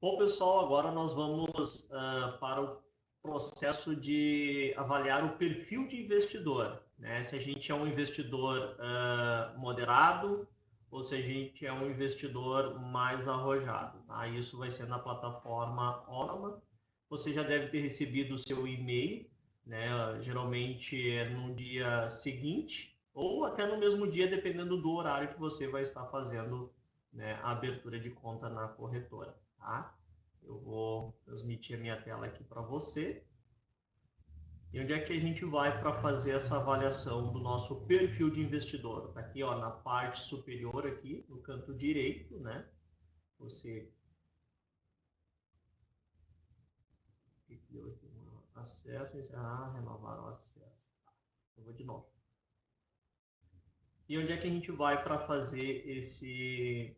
Bom, pessoal, agora nós vamos uh, para o processo de avaliar o perfil de investidor. Né? Se a gente é um investidor uh, moderado ou se a gente é um investidor mais arrojado. Tá? Isso vai ser na plataforma Orama. Você já deve ter recebido o seu e-mail, né? geralmente é no dia seguinte ou até no mesmo dia, dependendo do horário que você vai estar fazendo né, a abertura de conta na corretora. Tá? Eu vou transmitir a minha tela aqui para você. E onde é que a gente vai para fazer essa avaliação do nosso perfil de investidor? Está aqui ó, na parte superior aqui, no canto direito, né? Você acesso, encerrar, renovar o acesso. Eu vou de novo. E onde é que a gente vai para fazer esse,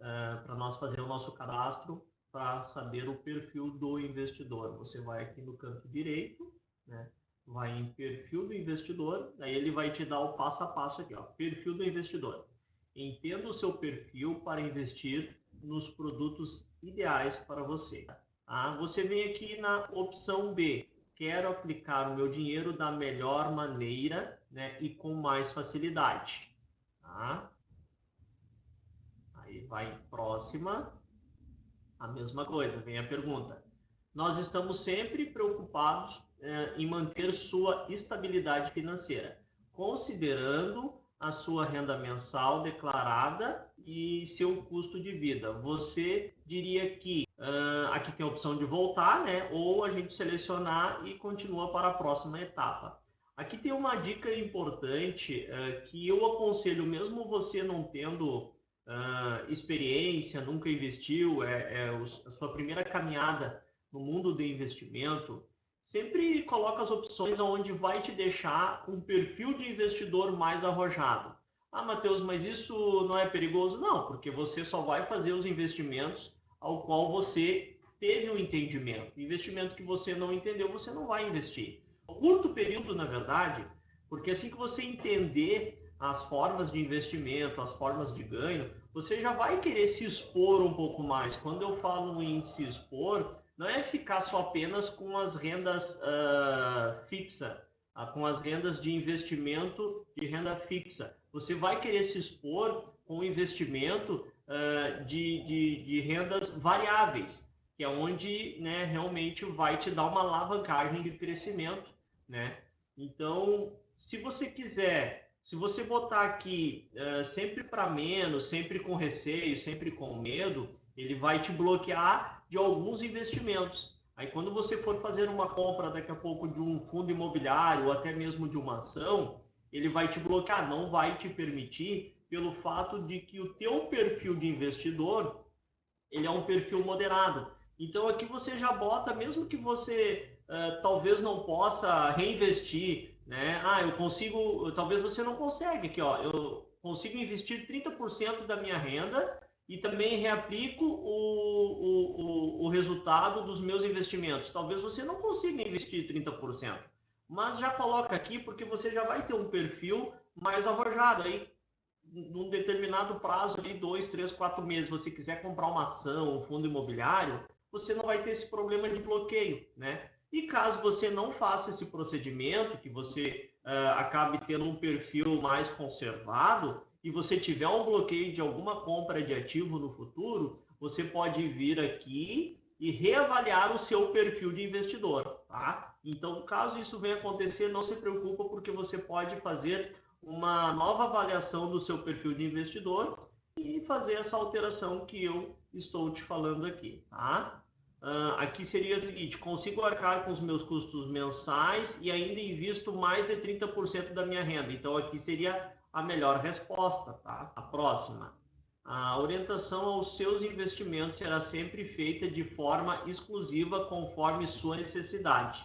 eh, para nós fazer o nosso cadastro para saber o perfil do investidor? Você vai aqui no canto direito, né? vai em perfil do investidor, aí ele vai te dar o passo a passo aqui, ó, perfil do investidor. Entenda o seu perfil para investir nos produtos ideais para você. Tá? Você vem aqui na opção B, quero aplicar o meu dinheiro da melhor maneira né, e com mais facilidade. Tá? Vai próxima, a mesma coisa, vem a pergunta. Nós estamos sempre preocupados eh, em manter sua estabilidade financeira, considerando a sua renda mensal declarada e seu custo de vida. Você diria que uh, aqui tem a opção de voltar, né? Ou a gente selecionar e continua para a próxima etapa. Aqui tem uma dica importante uh, que eu aconselho, mesmo você não tendo uh, experiência, nunca investiu, é, é a sua primeira caminhada no mundo do investimento, sempre coloca as opções onde vai te deixar um perfil de investidor mais arrojado. Ah, Matheus, mas isso não é perigoso? Não, porque você só vai fazer os investimentos ao qual você teve um entendimento. Investimento que você não entendeu, você não vai investir. Curto período, na verdade, porque assim que você entender as formas de investimento, as formas de ganho, você já vai querer se expor um pouco mais. Quando eu falo em se expor, não é ficar só apenas com as rendas uh, fixa, uh, com as rendas de investimento de renda fixa. Você vai querer se expor com investimento uh, de, de, de, rendas variáveis, que é onde né, realmente vai te dar uma alavancagem de crescimento. Né? Então, se você quiser, se você botar aqui uh, sempre para menos, sempre com receio, sempre com medo, ele vai te bloquear de alguns investimentos. Aí quando você for fazer uma compra daqui a pouco de um fundo imobiliário ou até mesmo de uma ação, ele vai te bloquear, não vai te permitir pelo fato de que o teu perfil de investidor, ele é um perfil moderado. Então aqui você já bota, mesmo que você uh, talvez não possa reinvestir, né? Ah, eu consigo, talvez você não consegue aqui, ó, eu consigo investir 30% da minha renda e também reaplico o, o, o, o, resultado dos meus investimentos. Talvez você não consiga investir 30%, mas já coloca aqui porque você já vai ter um perfil mais arrojado. Aí, num determinado prazo, ali, dois, três, quatro meses, você quiser comprar uma ação, um fundo imobiliário, você não vai ter esse problema de bloqueio, né? E caso você não faça esse procedimento, que você uh, acabe tendo um perfil mais conservado, e você tiver um bloqueio de alguma compra de ativo no futuro, você pode vir aqui e reavaliar o seu perfil de investidor, tá? Então, caso isso venha acontecer, não se preocupa porque você pode fazer uma nova avaliação do seu perfil de investidor e fazer essa alteração que eu estou te falando aqui, tá? Uh, aqui seria o seguinte, consigo arcar com os meus custos mensais e ainda invisto mais de 30% da minha renda. Então, aqui seria a melhor resposta, tá? A próxima. A orientação aos seus investimentos será sempre feita de forma exclusiva conforme sua necessidade.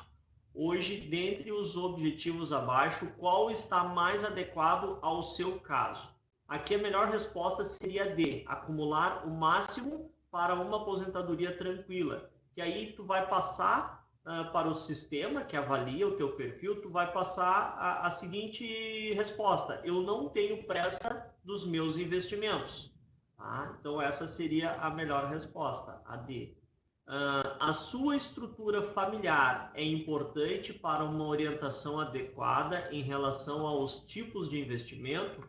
Hoje, dentre os objetivos abaixo, qual está mais adequado ao seu caso? Aqui a melhor resposta seria D, acumular o máximo para uma aposentadoria tranquila. Que aí tu vai passar uh, para o sistema que avalia o teu perfil, tu vai passar a, a seguinte resposta: eu não tenho pressa dos meus investimentos. Tá? Então essa seria a melhor resposta, a D. Uh, a sua estrutura familiar é importante para uma orientação adequada em relação aos tipos de investimento?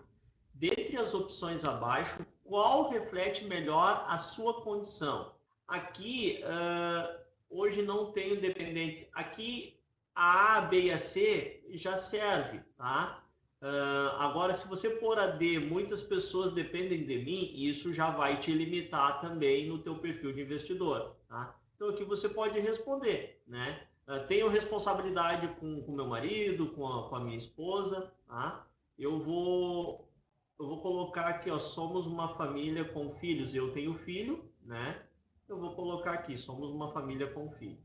Dentre as opções abaixo, qual reflete melhor a sua condição? Aqui, uh, hoje não tenho dependentes. Aqui, a A, B e a C já serve, tá? Uh, agora, se você pôr a D, muitas pessoas dependem de mim, isso já vai te limitar também no teu perfil de investidor, tá? Então, aqui você pode responder, né? Uh, tenho responsabilidade com o meu marido, com a, com a minha esposa, tá? Eu vou, eu vou colocar aqui, ó, somos uma família com filhos. Eu tenho filho, né? Eu vou colocar aqui, somos uma família com filho.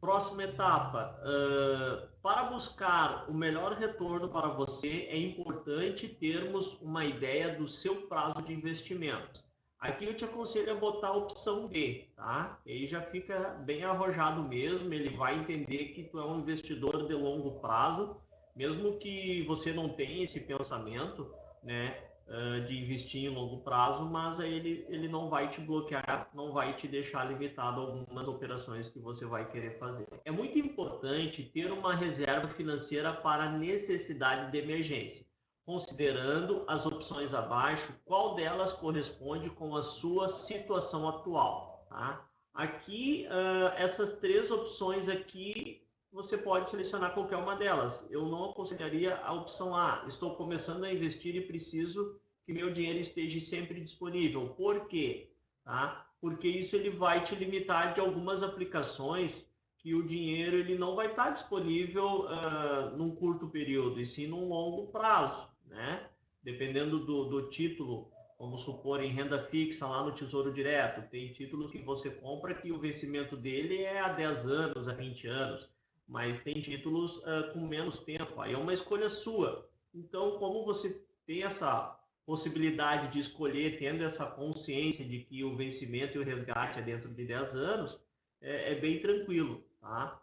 Próxima etapa, uh, para buscar o melhor retorno para você, é importante termos uma ideia do seu prazo de investimento. Aqui eu te aconselho a botar a opção B, tá? Aí já fica bem arrojado mesmo, ele vai entender que tu é um investidor de longo prazo, mesmo que você não tenha esse pensamento, né? Uh, de investir em longo prazo, mas aí ele, ele não vai te bloquear, não vai te deixar limitado algumas operações que você vai querer fazer. É muito importante ter uma reserva financeira para necessidades de emergência. Considerando as opções abaixo, qual delas corresponde com a sua situação atual? Tá? Aqui, uh, essas três opções aqui você pode selecionar qualquer uma delas. Eu não aconselharia a opção A. Estou começando a investir e preciso que meu dinheiro esteja sempre disponível. Por quê? Tá? Porque isso ele vai te limitar de algumas aplicações que o dinheiro ele não vai estar disponível uh, num curto período, e sim num longo prazo, né? Dependendo do, do título, vamos supor em renda fixa lá no Tesouro Direto, tem títulos que você compra que o vencimento dele é a 10 anos, a 20 anos mas tem títulos uh, com menos tempo. Aí é uma escolha sua. Então, como você tem essa possibilidade de escolher, tendo essa consciência de que o vencimento e o resgate é dentro de 10 anos, é, é bem tranquilo, tá?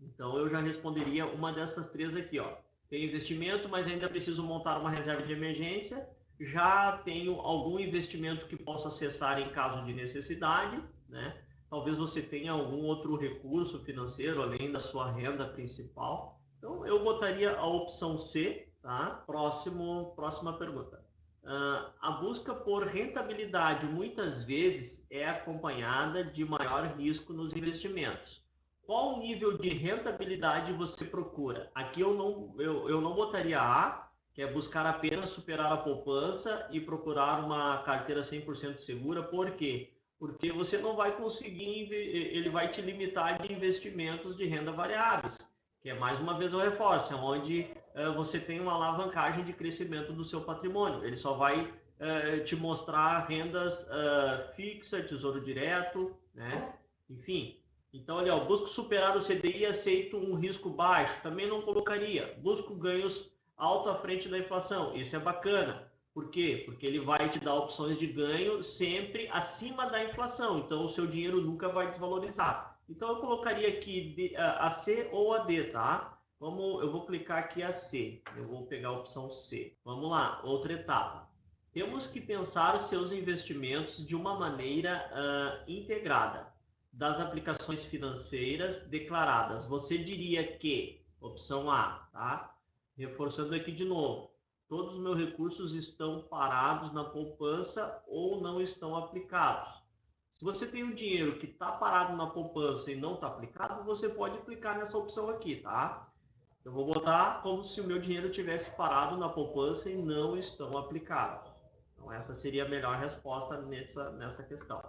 Então, eu já responderia uma dessas três aqui, ó. Tenho investimento, mas ainda preciso montar uma reserva de emergência. Já tenho algum investimento que posso acessar em caso de necessidade, né? Talvez você tenha algum outro recurso financeiro além da sua renda principal. Então, eu botaria a opção C, tá? Próximo, próxima pergunta. Uh, a busca por rentabilidade muitas vezes é acompanhada de maior risco nos investimentos. Qual nível de rentabilidade você procura? Aqui eu não, eu, eu não botaria A, que é buscar apenas superar a poupança e procurar uma carteira 100% segura, por quê? Porque você não vai conseguir, ele vai te limitar de investimentos de renda variáveis, que é mais uma vez o reforço, é onde uh, você tem uma alavancagem de crescimento do seu patrimônio. Ele só vai uh, te mostrar rendas uh, fixa, tesouro direto, né? Enfim. Então, olha, ó, busco superar o CDI e aceito um risco baixo. Também não colocaria. Busco ganhos alto à frente da inflação. Isso é bacana. Por quê? Porque ele vai te dar opções de ganho sempre acima da inflação. Então, o seu dinheiro nunca vai desvalorizar. Então, eu colocaria aqui a C ou a D, tá? Vamos, eu vou clicar aqui a C. Eu vou pegar a opção C. Vamos lá, outra etapa. Temos que pensar seus investimentos de uma maneira uh, integrada das aplicações financeiras declaradas. Você diria que, opção A, tá? Reforçando aqui de novo, todos os meus recursos estão parados na poupança ou não estão aplicados. Se você tem um dinheiro que está parado na poupança e não está aplicado, você pode aplicar nessa opção aqui, tá? Eu vou botar como se o meu dinheiro tivesse parado na poupança e não estão aplicados. Então, essa seria a melhor resposta nessa, nessa questão.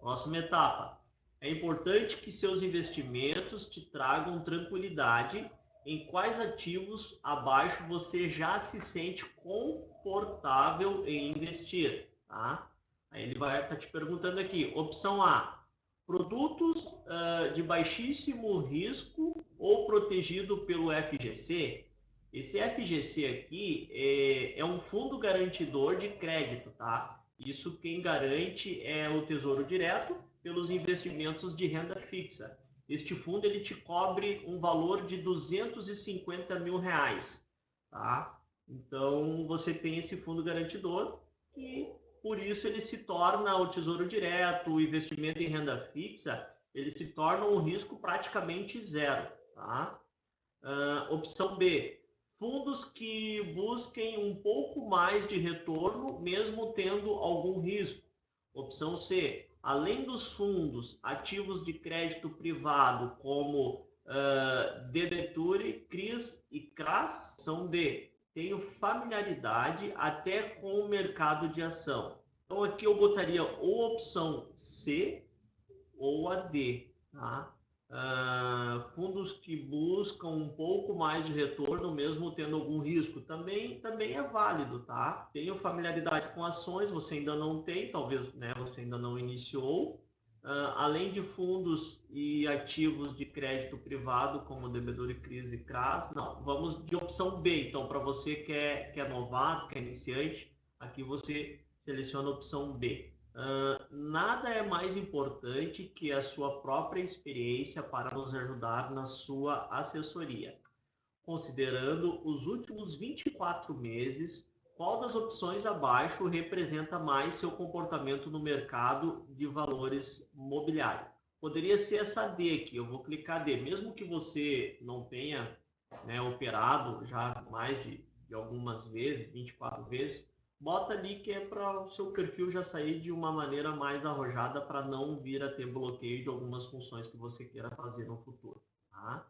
Próxima etapa. É importante que seus investimentos te tragam tranquilidade em quais ativos abaixo você já se sente confortável em investir, tá? Aí ele vai estar tá te perguntando aqui, opção A, produtos uh, de baixíssimo risco ou protegido pelo FGC. Esse FGC aqui é, é um fundo garantidor de crédito, tá? Isso quem garante é o Tesouro Direto pelos investimentos de renda fixa. Este fundo ele te cobre um valor de 250 mil reais, tá? Então você tem esse fundo garantidor que por isso ele se torna o tesouro direto, o investimento em renda fixa, ele se torna um risco praticamente zero. Tá? Uh, opção B, fundos que busquem um pouco mais de retorno, mesmo tendo algum risco. Opção C, além dos fundos ativos de crédito privado, como uh, CRIs e CRAS, opção D, tenho familiaridade até com o mercado de ação. Então aqui eu botaria ou opção C ou a D, tá? Uh, fundos que buscam um pouco mais de retorno, mesmo tendo algum risco, também, também é válido, tá? Tenho familiaridade com ações, você ainda não tem, talvez né, você ainda não iniciou. Uh, além de fundos e ativos de crédito privado, como Devedor e Crise e CRAS, não, vamos de opção B. Então, para você que é, que é novato, que é iniciante, aqui você seleciona a opção B. Uh, nada é mais importante que a sua própria experiência para nos ajudar na sua assessoria. Considerando os últimos 24 meses, qual das opções abaixo representa mais seu comportamento no mercado de valores mobiliário? Poderia ser essa D aqui, eu vou clicar D, mesmo que você não tenha né, operado já mais de, de algumas vezes, 24 vezes, bota ali que é para o seu perfil já sair de uma maneira mais arrojada para não vir a ter bloqueio de algumas funções que você queira fazer no futuro. Tá?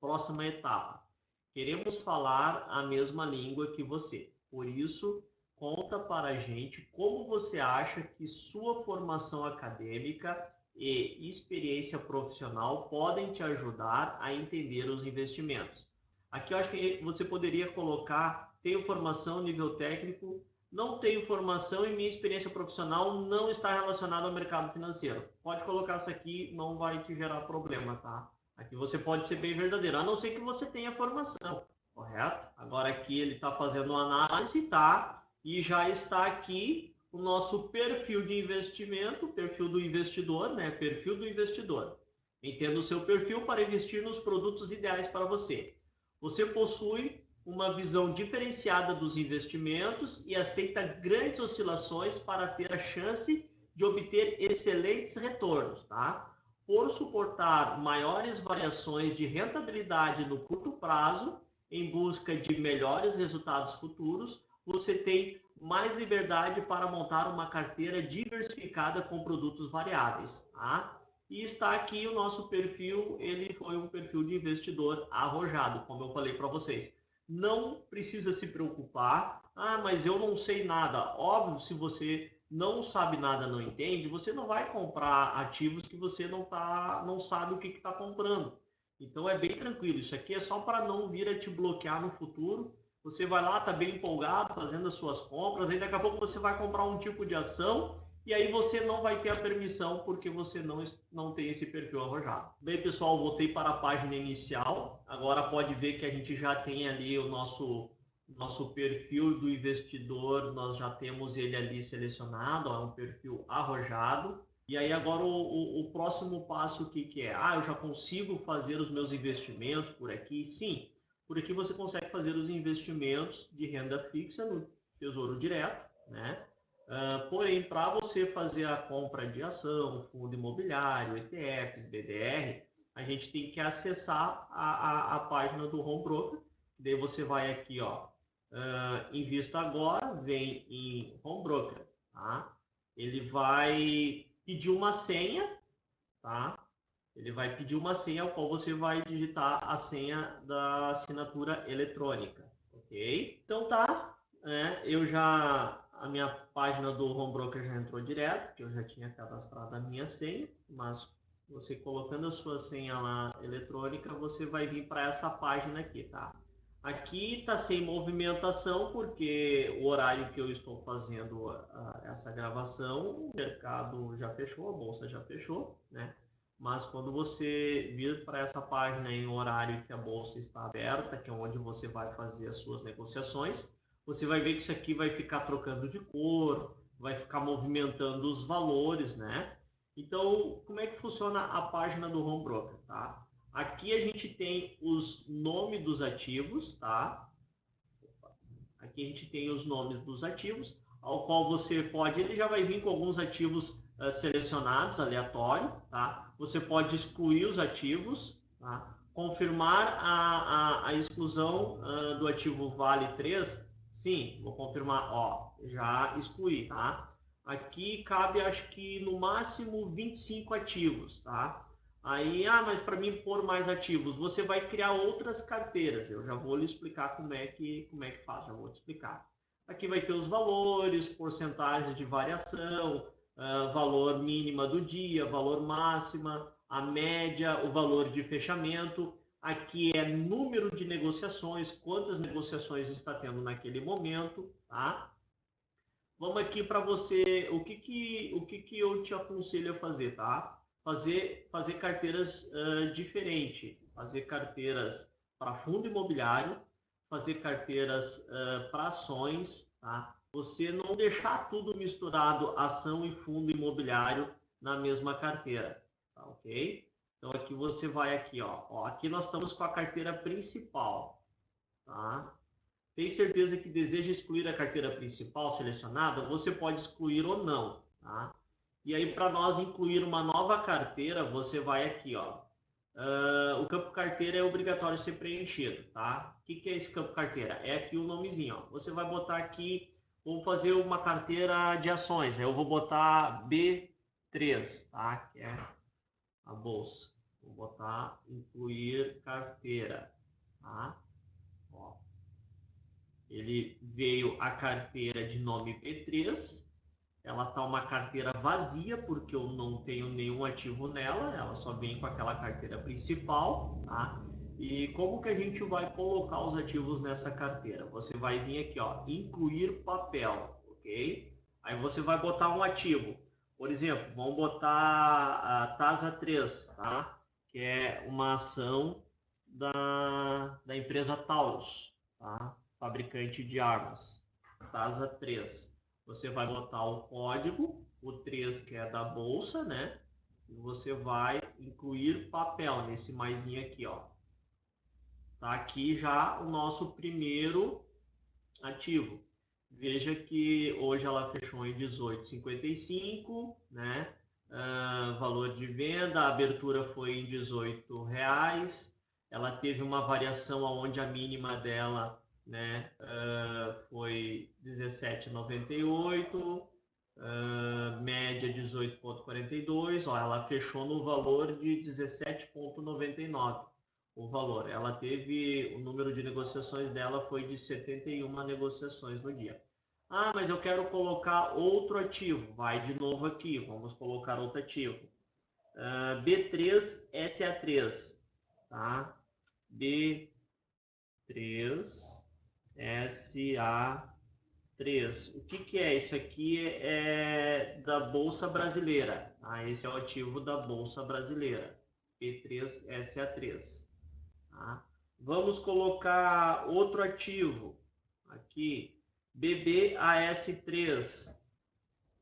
Próxima etapa. Queremos falar a mesma língua que você. Por isso, conta para a gente como você acha que sua formação acadêmica e experiência profissional podem te ajudar a entender os investimentos. Aqui eu acho que você poderia colocar tenho formação nível técnico não tenho formação e minha experiência profissional não está relacionada ao mercado financeiro. Pode colocar isso aqui, não vai te gerar problema, tá? Aqui você pode ser bem verdadeiro, a não ser que você tenha formação, correto? Agora aqui ele está fazendo uma análise, tá? E já está aqui o nosso perfil de investimento, perfil do investidor, né? Perfil do investidor. Entenda o seu perfil para investir nos produtos ideais para você. Você possui uma visão diferenciada dos investimentos e aceita grandes oscilações para ter a chance de obter excelentes retornos, tá? Por suportar maiores variações de rentabilidade no curto prazo, em busca de melhores resultados futuros, você tem mais liberdade para montar uma carteira diversificada com produtos variáveis, tá? E está aqui o nosso perfil, ele foi um perfil de investidor arrojado, como eu falei para vocês não precisa se preocupar. Ah, mas eu não sei nada. Óbvio, se você não sabe nada, não entende, você não vai comprar ativos que você não tá, não sabe o que está comprando. Então é bem tranquilo. Isso aqui é só para não vir a te bloquear no futuro. Você vai lá, tá bem empolgado, fazendo as suas compras, aí daqui a pouco você vai comprar um tipo de ação e aí você não vai ter a permissão porque você não, não tem esse perfil arrojado. Bem, pessoal, voltei para a página inicial. Agora pode ver que a gente já tem ali o nosso nosso perfil do investidor, nós já temos ele ali selecionado, é um perfil arrojado. E aí agora o, o, o próximo passo o que, que é? Ah, eu já consigo fazer os meus investimentos por aqui? Sim, por aqui você consegue fazer os investimentos de renda fixa no Tesouro Direto, né? Uh, porém, para você fazer a compra de ação, fundo imobiliário, ETFs, BDR, a gente tem que acessar a, a, a página do Home Broker. Daí você vai aqui, ó, uh, invista agora, vem em Home Broker, tá? Ele vai pedir uma senha, tá? Ele vai pedir uma senha, ao qual você vai digitar a senha da assinatura eletrônica, ok? Então tá, né? Eu já a minha página do Home Broker já entrou direto, porque eu já tinha cadastrado a minha senha, mas você colocando a sua senha lá eletrônica, você vai vir para essa página aqui, tá? Aqui está sem movimentação, porque o horário que eu estou fazendo a, a, essa gravação, o mercado já fechou, a bolsa já fechou, né? Mas quando você vir para essa página em horário que a bolsa está aberta, que é onde você vai fazer as suas negociações, você vai ver que isso aqui vai ficar trocando de cor, vai ficar movimentando os valores, né? Então, como é que funciona a página do Home Broker, tá? Aqui a gente tem os nomes dos ativos, tá? Aqui a gente tem os nomes dos ativos. ao qual você pode, ele já vai vir com alguns ativos uh, selecionados, aleatório, tá? Você pode excluir os ativos, tá? Confirmar a, a, a exclusão uh, do ativo Vale 3, sim, vou confirmar, ó, já excluí, tá? Aqui cabe, acho que no máximo 25 ativos, tá? Aí, ah, mas para mim pôr mais ativos, você vai criar outras carteiras. Eu já vou lhe explicar como é que, como é que faz, já vou te explicar. Aqui vai ter os valores, porcentagens de variação, uh, valor mínima do dia, valor máxima, a média, o valor de fechamento. Aqui é número de negociações, quantas negociações está tendo naquele momento, tá? Vamos aqui para você, o que que, o que que eu te aconselho a fazer, tá? fazer, fazer carteiras uh, diferentes, fazer carteiras para fundo imobiliário, fazer carteiras uh, para ações, tá? Você não deixar tudo misturado, ação e fundo imobiliário na mesma carteira, tá ok? Então aqui você vai aqui, ó, ó aqui nós estamos com a carteira principal, tá? Tem certeza que deseja excluir a carteira principal selecionada? Você pode excluir ou não, tá? E aí, para nós incluir uma nova carteira, você vai aqui, ó. Uh, o campo carteira é obrigatório ser preenchido, tá? O que, que é esse campo carteira? É aqui o nomezinho, ó. Você vai botar aqui, vou fazer uma carteira de ações. Eu vou botar B3, tá? Que é a bolsa. Vou botar incluir carteira, tá? Ó. Ele veio a carteira de nome B3 ela tá uma carteira vazia porque eu não tenho nenhum ativo nela, ela só vem com aquela carteira principal, tá? E como que a gente vai colocar os ativos nessa carteira? Você vai vir aqui, ó, incluir papel, ok? Aí você vai botar um ativo. Por exemplo, vamos botar a TASA 3, tá? Que é uma ação da, da empresa Taurus, tá? Fabricante de armas. TASA 3 você vai botar o código, o 3 que é da bolsa, né? E você vai incluir papel nesse maisinho aqui, ó. Tá aqui já o nosso primeiro ativo. Veja que hoje ela fechou em 18,55, né? Uh, valor de venda, a abertura foi em 18 reais. Ela teve uma variação onde a mínima dela né? Uh, foi 17,98, uh, ah, média 18,42, ó, ela fechou no valor de 17,99 o valor. Ela teve, o número de negociações dela foi de 71 negociações no dia. Ah, mas eu quero colocar outro ativo. Vai de novo aqui, vamos colocar outro ativo. Uh, B3 SA3, tá? B3 SA3. O que, que é? Isso aqui é da Bolsa Brasileira. Ah, esse é o ativo da Bolsa Brasileira. P3SA3. Tá? Vamos colocar outro ativo aqui. BBAS3.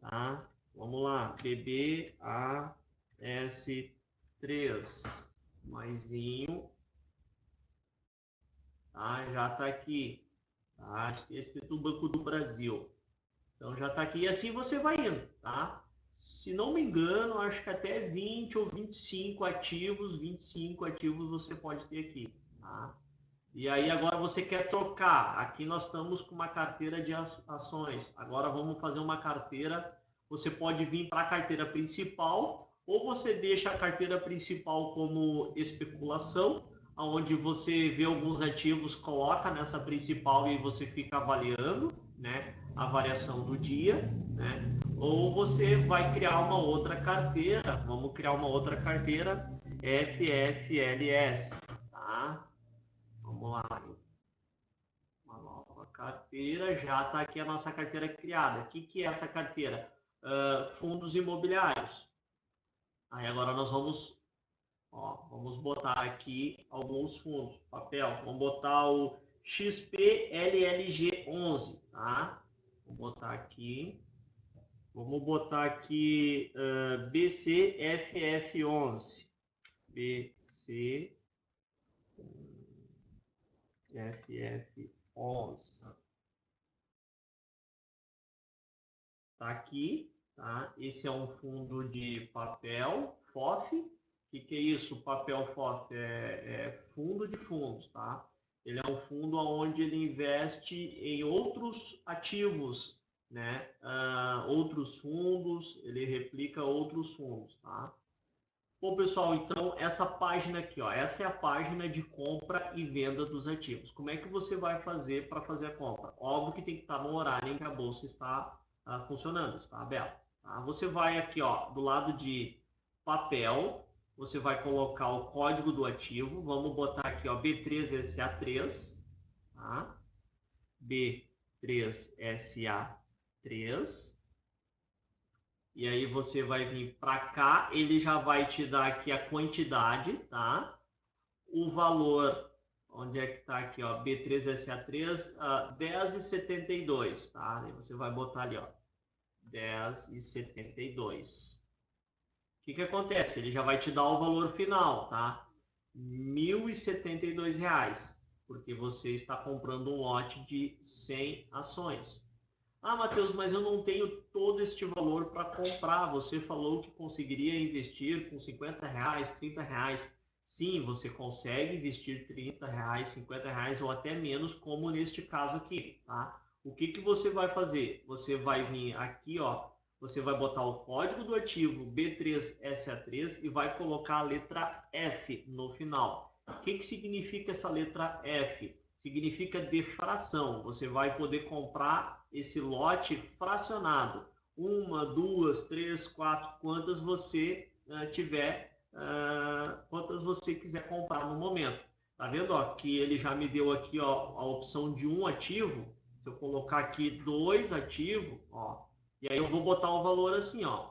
Tá? Vamos lá. BBAS3. Maisinho. Tá? Já está aqui. Tá? Escrito Banco do Brasil. Então já está aqui. E assim você vai indo, tá? Se não me engano, acho que até 20 ou 25 ativos, 25 ativos você pode ter aqui, tá? E aí agora você quer trocar. Aqui nós estamos com uma carteira de ações. Agora vamos fazer uma carteira. Você pode vir para a carteira principal ou você deixa a carteira principal como especulação onde você vê alguns ativos, coloca nessa principal e você fica avaliando né, a variação do dia, né? ou você vai criar uma outra carteira, vamos criar uma outra carteira FFLS? Lá. Uma nova carteira, já está aqui a nossa carteira criada. O que, que é essa carteira? Uh, fundos imobiliários. Aí agora nós vamos Ó, vamos botar aqui alguns fundos, papel. Vamos botar o XPLLG11, tá? Vou botar aqui. Vamos botar aqui uh, BCFF11. BCFF11. Está aqui, tá? Esse é um fundo de papel FOF. O que, que é isso? Papel FOF é, é fundo de fundos, tá? Ele é um fundo onde ele investe em outros ativos, né? Uh, outros fundos, ele replica outros fundos, tá? Bom, pessoal, então essa página aqui, ó, essa é a página de compra e venda dos ativos. Como é que você vai fazer para fazer a compra? Óbvio que tem que estar no horário em que a bolsa está uh, funcionando, está aberta. Tá? Você vai aqui, ó, do lado de papel, você vai colocar o código do ativo. Vamos botar aqui, ó, B3SA3, tá? B3SA3. E aí você vai vir para cá, ele já vai te dar aqui a quantidade, tá? O valor, onde é que está aqui, ó, B3SA3, uh, 10,72, tá? Aí você vai botar ali, ó, 10,72. O que, que acontece? Ele já vai te dar o valor final, tá? R$ 1.072, porque você está comprando um lote de 100 ações. Ah, Matheus, mas eu não tenho todo este valor para comprar. Você falou que conseguiria investir com 50 reais, 30 reais. Sim, você consegue investir 30 reais, 50 reais ou até menos, como neste caso aqui, tá? O que, que você vai fazer? Você vai vir aqui, ó, você vai botar o código do ativo B3SA3 e vai colocar a letra F no final. O que, que significa essa letra F? Significa defração. Você vai poder comprar esse lote fracionado. Uma, duas, três, quatro, quantas você uh, tiver, uh, quantas você quiser comprar no momento. Tá vendo ó, que ele já me deu aqui ó, a opção de um ativo. Se eu colocar aqui dois ativos, ó, e aí eu vou botar o valor assim, ó,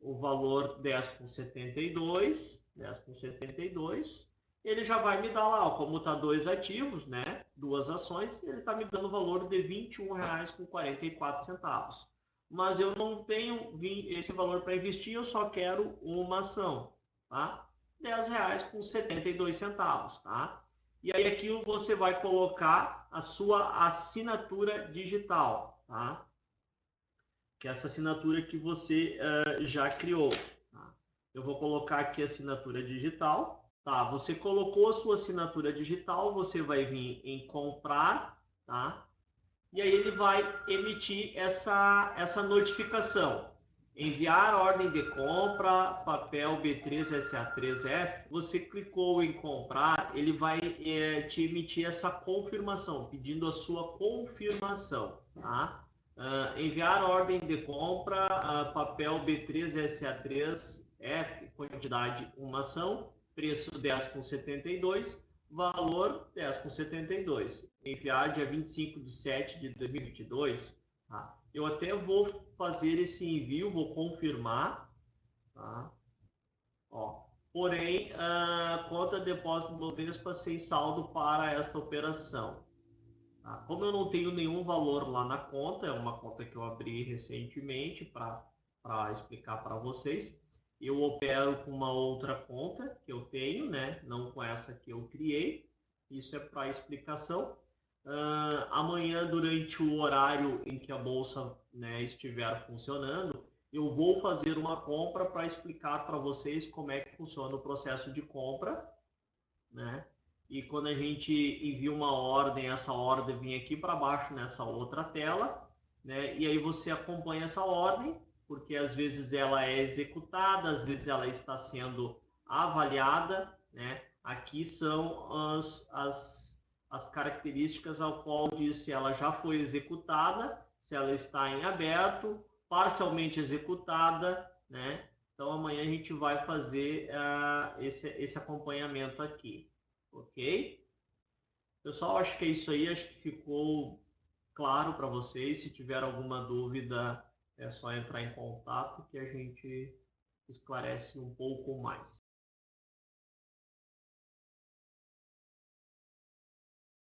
o valor 10 com 72, 10 com 72, ele já vai me dar lá, ó, como está dois ativos, né, duas ações, ele está me dando o valor de R$ 21,44. Mas eu não tenho esse valor para investir, eu só quero uma ação, tá? R$ 10,72, tá? E aí aqui você vai colocar a sua assinatura digital, tá? Que é essa assinatura que você uh, já criou. Tá? Eu vou colocar aqui a assinatura digital. Tá, você colocou a sua assinatura digital, você vai vir em comprar, tá? E aí ele vai emitir essa, essa notificação. Enviar ordem de compra, papel B3SA3F. Você clicou em comprar, ele vai é, te emitir essa confirmação, pedindo a sua confirmação, tá? Uh, enviar ordem de compra, uh, papel B3SA3F, quantidade uma ação preço 10,72, valor 10,72. Enviar dia 25 de 7 de 2022. Tá? Eu até vou fazer esse envio, vou confirmar. Tá? Ó, porém, a conta depósito do Bovespa sem saldo para esta operação. Tá? Como eu não tenho nenhum valor lá na conta, é uma conta que eu abri recentemente para explicar para vocês, eu opero com uma outra conta que eu tenho, né? Não com essa que eu criei. Isso é para explicação. Uh, amanhã, durante o horário em que a bolsa né, estiver funcionando, eu vou fazer uma compra para explicar para vocês como é que funciona o processo de compra, né? E quando a gente envia uma ordem, essa ordem vem aqui para baixo nessa outra tela, né? E aí você acompanha essa ordem porque às vezes ela é executada, às vezes ela está sendo avaliada, né? Aqui são as, as, as características ao qual diz se ela já foi executada, se ela está em aberto, parcialmente executada, né? Então amanhã a gente vai fazer uh, esse, esse acompanhamento aqui, ok? Pessoal, acho que é isso aí, acho que ficou claro para vocês. Se tiver alguma dúvida, é só entrar em contato que a gente esclarece um pouco mais.